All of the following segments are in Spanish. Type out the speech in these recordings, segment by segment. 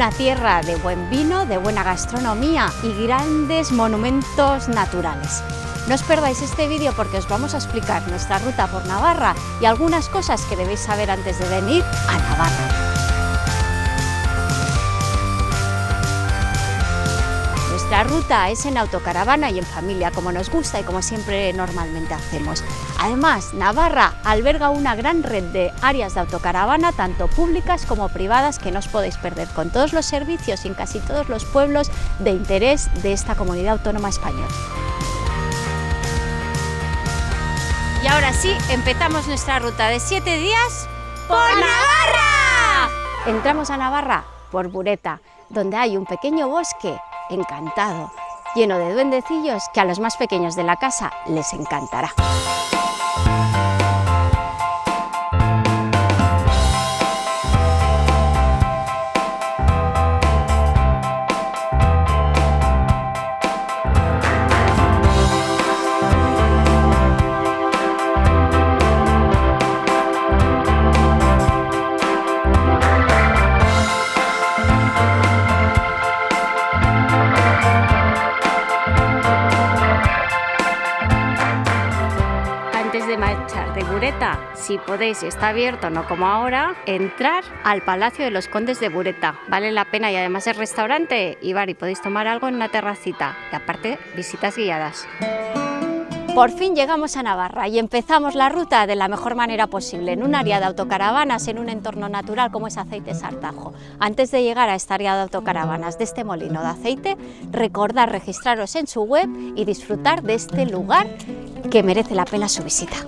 una tierra de buen vino, de buena gastronomía y grandes monumentos naturales. No os perdáis este vídeo porque os vamos a explicar nuestra ruta por Navarra y algunas cosas que debéis saber antes de venir a Navarra. La ruta es en autocaravana y en familia, como nos gusta y como siempre normalmente hacemos. Además, Navarra alberga una gran red de áreas de autocaravana, tanto públicas como privadas, que no os podéis perder, con todos los servicios y en casi todos los pueblos de interés de esta comunidad autónoma española. Y ahora sí, empezamos nuestra ruta de siete días por Navarra. Entramos a Navarra por Bureta, donde hay un pequeño bosque encantado, lleno de duendecillos que a los más pequeños de la casa les encantará. Si podéis, y está abierto, no como ahora, entrar al Palacio de los Condes de Bureta. Vale la pena y además es restaurante y bar y podéis tomar algo en una terracita. Y aparte, visitas guiadas. Por fin llegamos a Navarra y empezamos la ruta de la mejor manera posible, en un área de autocaravanas, en un entorno natural como es Aceite Sartajo. Antes de llegar a esta área de autocaravanas de este molino de aceite, recordad registraros en su web y disfrutar de este lugar que merece la pena su visita.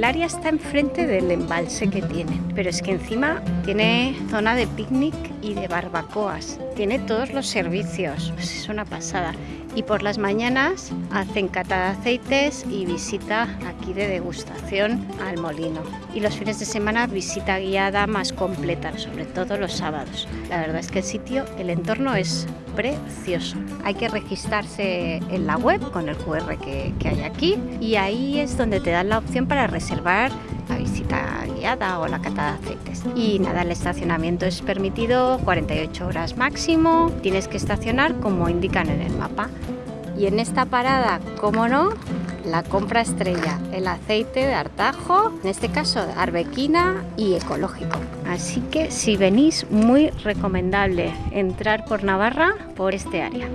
El área está enfrente del embalse que tiene, pero es que encima tiene zona de picnic y de barbacoas. Tiene todos los servicios, pues es una pasada. Y por las mañanas hacen cata de aceites y visita aquí de degustación al molino. Y los fines de semana visita guiada más completa, sobre todo los sábados. La verdad es que el sitio, el entorno es precioso. Hay que registrarse en la web con el QR que, que hay aquí y ahí es donde te dan la opción para reservar la visita guiada o la cata de aceites. Y nada, el estacionamiento es permitido 48 horas máximo, tienes que estacionar como indican en el mapa. Y en esta parada, como no, la compra estrella, el aceite de artajo, en este caso arbequina y ecológico. Así que si venís, muy recomendable entrar por Navarra por este área.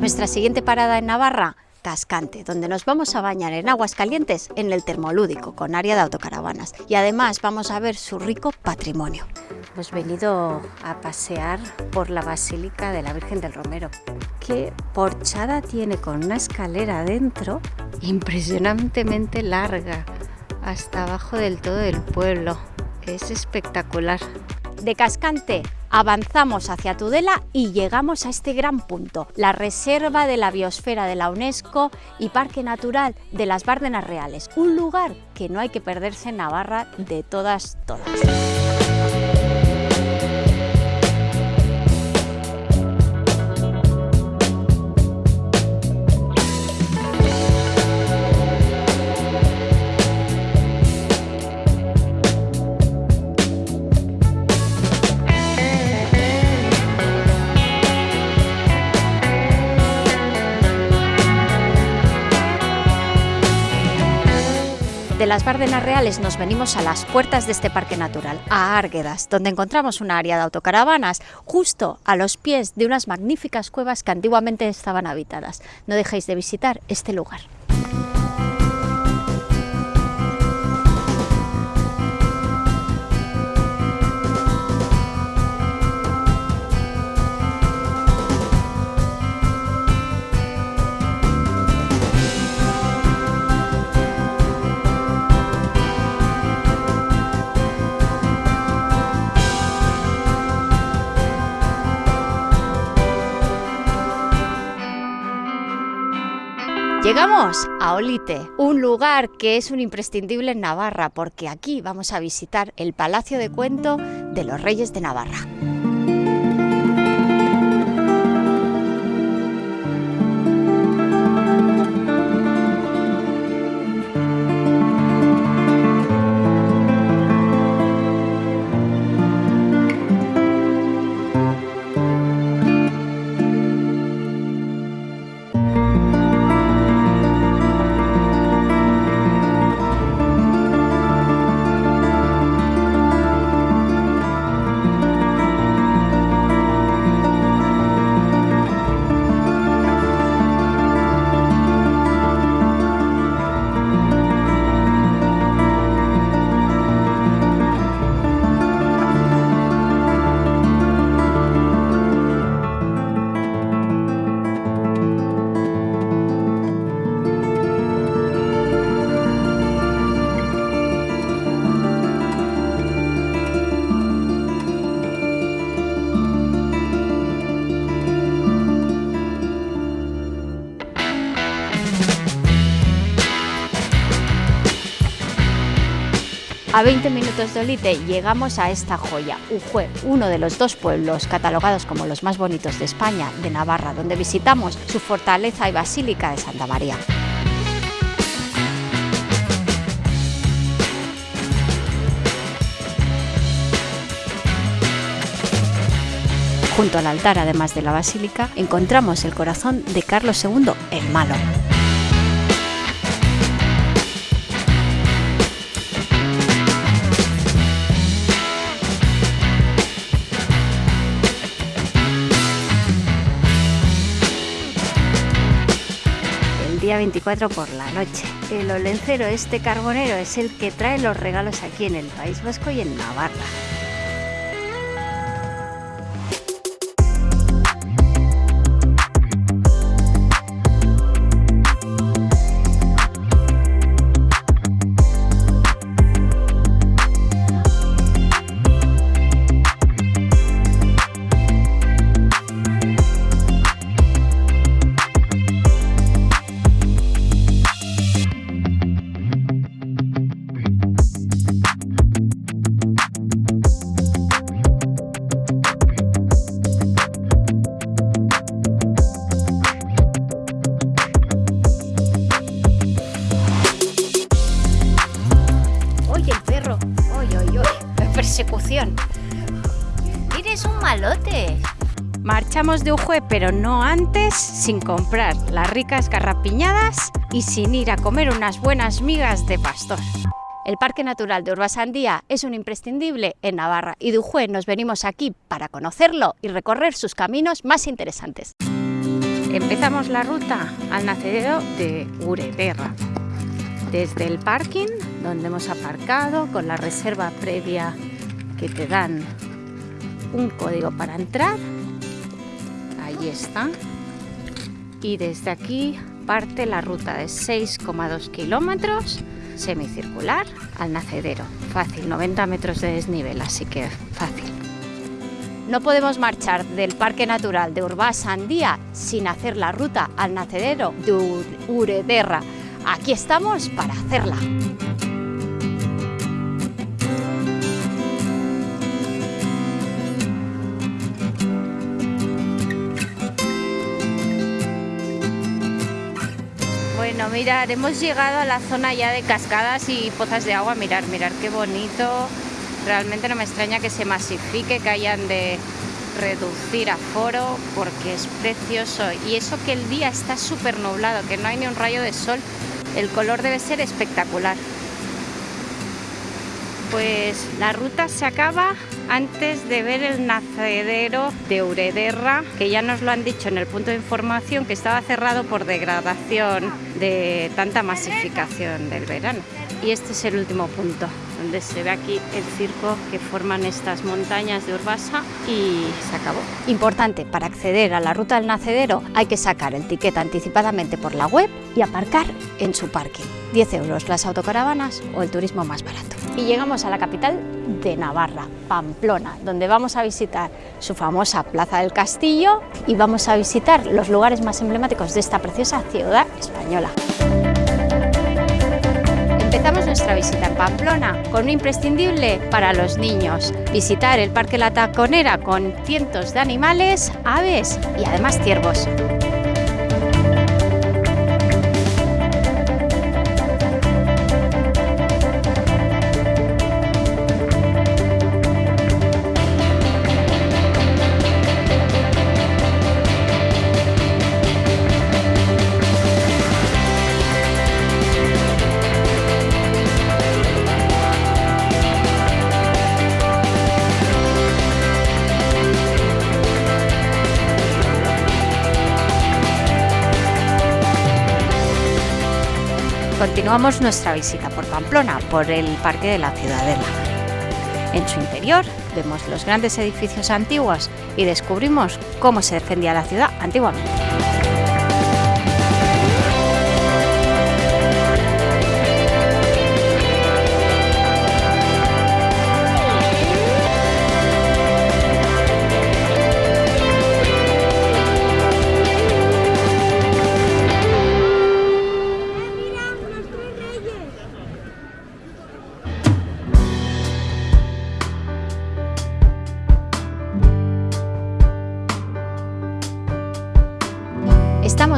Nuestra siguiente parada en Navarra Cascante, donde nos vamos a bañar en aguas calientes en el termolúdico, con área de autocaravanas. Y además vamos a ver su rico patrimonio. Hemos venido a pasear por la Basílica de la Virgen del Romero. Qué porchada tiene con una escalera adentro impresionantemente larga, hasta abajo del todo del pueblo. Es espectacular. De Cascante avanzamos hacia Tudela y llegamos a este gran punto, la Reserva de la Biosfera de la UNESCO y Parque Natural de las Bárdenas Reales, un lugar que no hay que perderse en Navarra de todas, todas. De las Bárdenas Reales nos venimos a las puertas de este parque natural, a Árguedas, donde encontramos una área de autocaravanas justo a los pies de unas magníficas cuevas que antiguamente estaban habitadas. No dejéis de visitar este lugar. Llegamos a Olite, un lugar que es un imprescindible en Navarra, porque aquí vamos a visitar el Palacio de Cuento de los Reyes de Navarra. A 20 minutos de Olite llegamos a esta joya, Ujue, uno de los dos pueblos catalogados como los más bonitos de España, de Navarra, donde visitamos su fortaleza y basílica de Santa María. Junto al altar, además de la basílica, encontramos el corazón de Carlos II el Malo. 24 por la noche. El olencero, este carbonero, es el que trae los regalos aquí en el País Vasco y en Navarra. No antes, sin comprar las ricas garrapiñadas y sin ir a comer unas buenas migas de pastor. El Parque Natural de Urbasandía es un imprescindible en Navarra y de Ujue nos venimos aquí para conocerlo y recorrer sus caminos más interesantes. Empezamos la ruta al nacedero de Urederra. Desde el parking, donde hemos aparcado con la reserva previa que te dan un código para entrar. Ahí está. Y desde aquí parte la ruta de 6,2 kilómetros semicircular al nacedero. Fácil, 90 metros de desnivel, así que fácil. No podemos marchar del Parque Natural de Urbasandía sin hacer la ruta al nacedero de Urederra. Aquí estamos para hacerla. Mirar, hemos llegado a la zona ya de cascadas y pozas de agua. Mirar, mirar qué bonito. Realmente no me extraña que se masifique, que hayan de reducir aforo porque es precioso. Y eso que el día está súper nublado, que no hay ni un rayo de sol. El color debe ser espectacular. Pues la ruta se acaba antes de ver el nacedero de Urederra, que ya nos lo han dicho en el punto de información que estaba cerrado por degradación de tanta masificación del verano. Y este es el último punto, donde se ve aquí el circo que forman estas montañas de Urbasa y se acabó. Importante, para acceder a la ruta del nacedero hay que sacar el ticket anticipadamente por la web y aparcar en su parking. 10 euros las autocaravanas o el turismo más barato. Y llegamos a la capital de Navarra, Pamplona, donde vamos a visitar su famosa Plaza del Castillo y vamos a visitar los lugares más emblemáticos de esta preciosa ciudad española. Empezamos nuestra visita en Pamplona con un imprescindible para los niños, visitar el Parque La Taconera con cientos de animales, aves y además ciervos. Continuamos nuestra visita por Pamplona, por el Parque de la Ciudadela. En su interior vemos los grandes edificios antiguos y descubrimos cómo se defendía la ciudad antiguamente.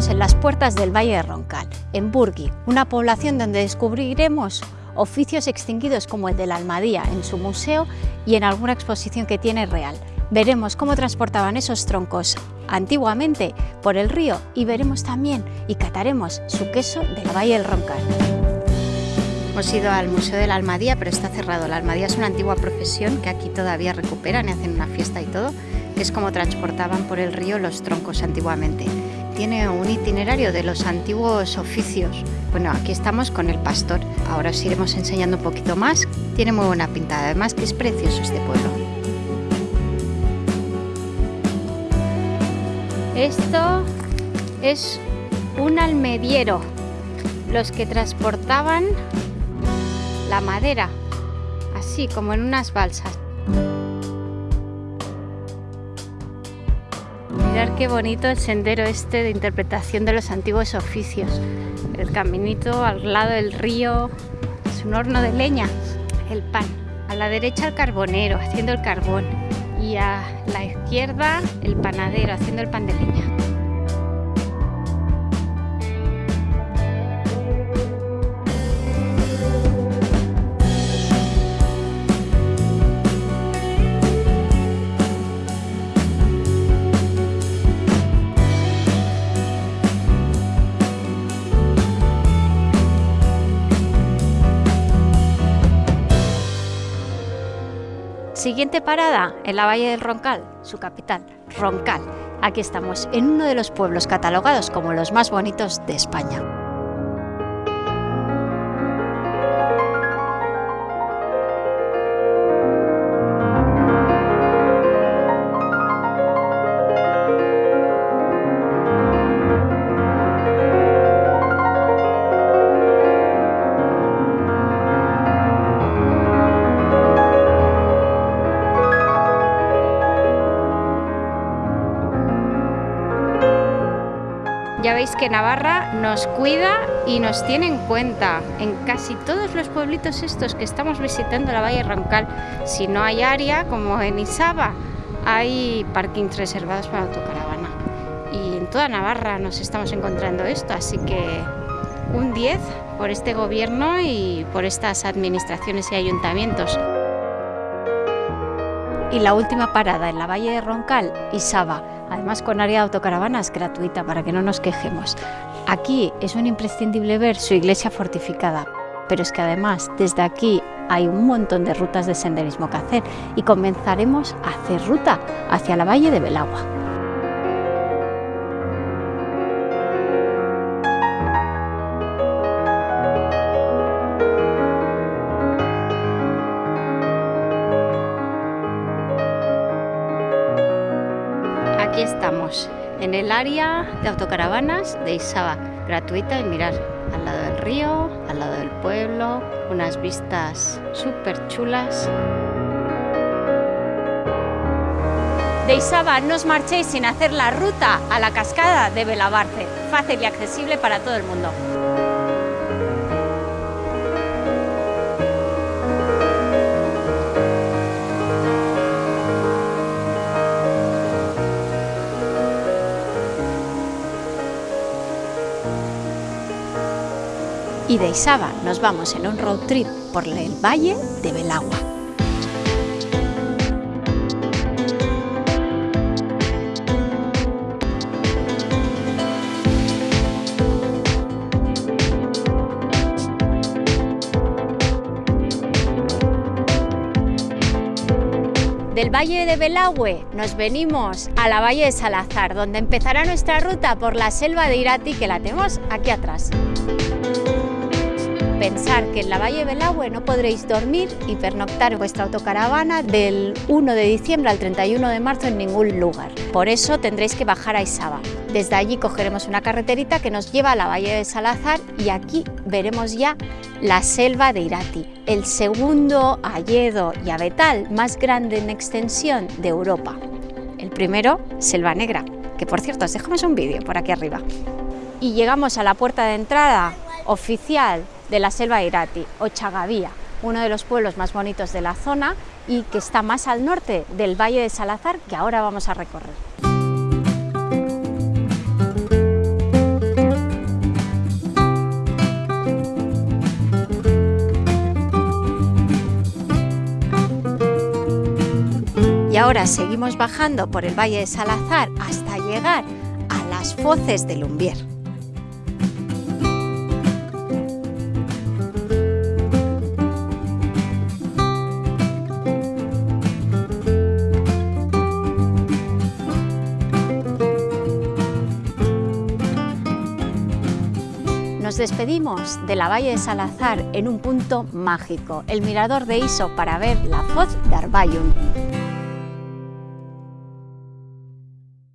En las puertas del Valle de Roncal, en Burgui, una población donde descubriremos oficios extinguidos como el de la Almadía en su museo y en alguna exposición que tiene real. Veremos cómo transportaban esos troncos antiguamente por el río y veremos también y cataremos su queso del Valle del Roncal. Hemos ido al Museo de la Almadía, pero está cerrado. La Almadía es una antigua profesión que aquí todavía recuperan y hacen una fiesta y todo, que es como transportaban por el río los troncos antiguamente tiene un itinerario de los antiguos oficios. Bueno, aquí estamos con el pastor. Ahora os iremos enseñando un poquito más. Tiene muy buena pintada, además que es precioso este pueblo. Esto es un almediero, los que transportaban la madera, así como en unas balsas. Qué bonito el sendero este de interpretación de los antiguos oficios. El caminito al lado del río, es un horno de leña, el pan. A la derecha el carbonero haciendo el carbón y a la izquierda el panadero haciendo el pan de leña. Siguiente parada en la Valle del Roncal, su capital, Roncal. Aquí estamos, en uno de los pueblos catalogados como los más bonitos de España. Que Navarra nos cuida y nos tiene en cuenta. En casi todos los pueblitos estos que estamos visitando la Valle Roncal, si no hay área, como en Isaba, hay parkings reservados para autocaravana. Y en toda Navarra nos estamos encontrando esto, así que un 10 por este gobierno y por estas administraciones y ayuntamientos. Y la última parada en la Valle de Roncal, Isaba, además con área de autocaravanas gratuita para que no nos quejemos. Aquí es un imprescindible ver su iglesia fortificada, pero es que además desde aquí hay un montón de rutas de senderismo que hacer y comenzaremos a hacer ruta hacia la Valle de Belagua. Estamos, en el área de autocaravanas de Isaba, gratuita y mirar, al lado del río, al lado del pueblo, unas vistas súper chulas. De Isaba no os marchéis sin hacer la ruta a la cascada de Belabarce, fácil y accesible para todo el mundo. Y de Isaba nos vamos en un road trip por el valle de Belagua. Del Valle de Belagüe nos venimos a la Valle de Salazar, donde empezará nuestra ruta por la selva de Irati, que la tenemos aquí atrás pensar que en la Valle del no podréis dormir y pernoctar vuestra autocaravana del 1 de diciembre al 31 de marzo en ningún lugar. Por eso tendréis que bajar a Isaba. Desde allí cogeremos una carreterita que nos lleva a la Valle de Salazar y aquí veremos ya la selva de Irati, el segundo hayedo y abetal más grande en extensión de Europa. El primero, Selva Negra, que por cierto os dejamos un vídeo por aquí arriba. Y llegamos a la puerta de entrada oficial de la selva Irati, Ochagavía, uno de los pueblos más bonitos de la zona y que está más al norte del Valle de Salazar, que ahora vamos a recorrer. Y ahora seguimos bajando por el Valle de Salazar hasta llegar a las Foces de Lumbier. Nos despedimos de la Valle de Salazar en un punto mágico, el mirador de Iso para ver la Foz de Arbayun.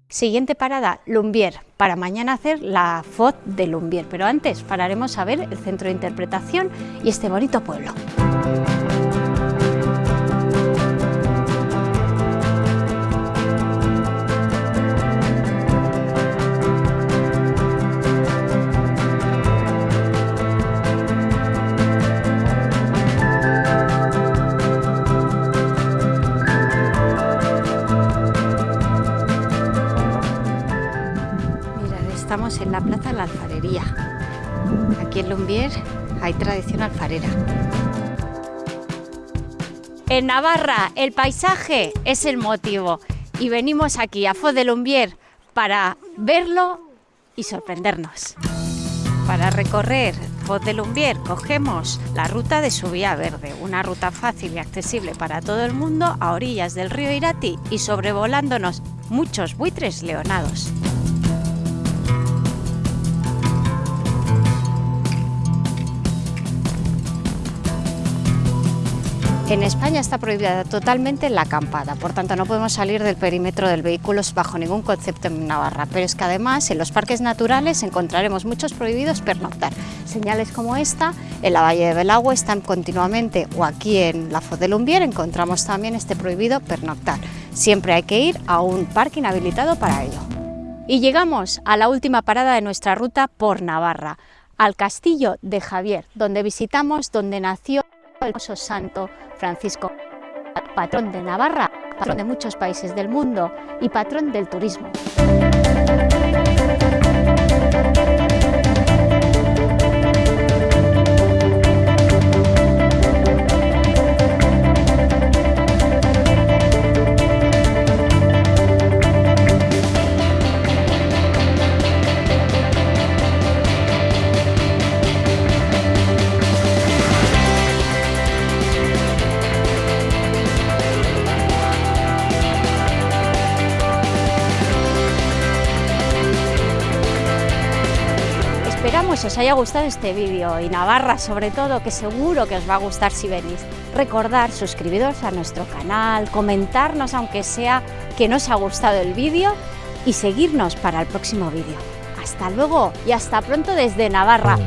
Siguiente parada, Lumbier, para mañana hacer la Foz de Lumbier, pero antes pararemos a ver el centro de interpretación y este bonito pueblo. En la Plaza la Alfarería. Aquí en Lumbier hay tradición alfarera. En Navarra el paisaje es el motivo y venimos aquí a Foz de Lumbier para verlo y sorprendernos. Para recorrer Foz de Lumbier cogemos la ruta de Subía Verde, una ruta fácil y accesible para todo el mundo a orillas del río Irati y sobrevolándonos muchos buitres leonados. En España está prohibida totalmente la acampada, por tanto no podemos salir del perímetro del vehículo bajo ningún concepto en Navarra, pero es que además en los parques naturales encontraremos muchos prohibidos pernoctar. Señales como esta, en la Valle de Belagua están continuamente, o aquí en la Foz de Lumbier encontramos también este prohibido pernoctar. Siempre hay que ir a un parque inhabilitado para ello. Y llegamos a la última parada de nuestra ruta por Navarra, al Castillo de Javier, donde visitamos donde nació el santo Francisco, patrón de Navarra, patrón de muchos países del mundo y patrón del turismo. Esperamos os haya gustado este vídeo y Navarra sobre todo, que seguro que os va a gustar si venís. Recordar suscribiros a nuestro canal, comentarnos aunque sea que no os ha gustado el vídeo y seguirnos para el próximo vídeo. Hasta luego y hasta pronto desde Navarra.